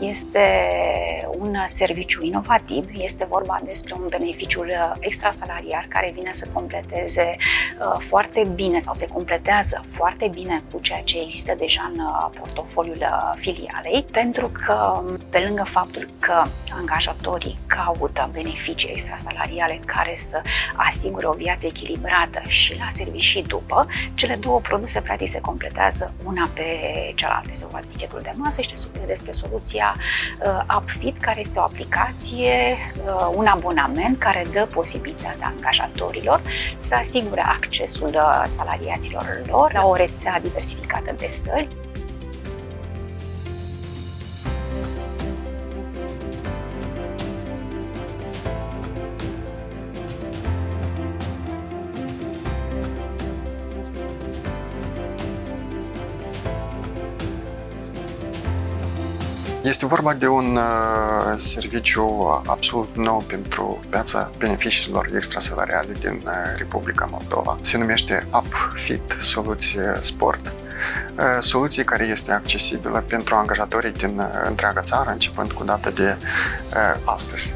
Este un serviciu inovativ, este vorba despre un beneficiu extrasalariar care vine să completeze uh, foarte bine sau se completează foarte bine cu ceea ce există deja în uh, portofoliul uh, filialei, pentru că pe lângă faptul că angajatorii caută beneficii extrasalariale care să asigure o viață echilibrată și la serviciu și după, cele două produse practic se completează una pe cealaltă. Este vorba de tichetul de masă și despre soluția uh, UpFit, care este o aplicație, uh, un abonament care dă posibilitatea angajatorilor să asigure accesul uh, salariaților lor la o rețea diversificată de săli Este vorba de un uh, serviciu absolut nou pentru piața beneficiilor extrasalariale din uh, Republica Moldova. Se numește UpFit Soluție Sport. Uh, soluție care este accesibilă pentru angajatorii din întreaga țară, începând cu data de astăzi.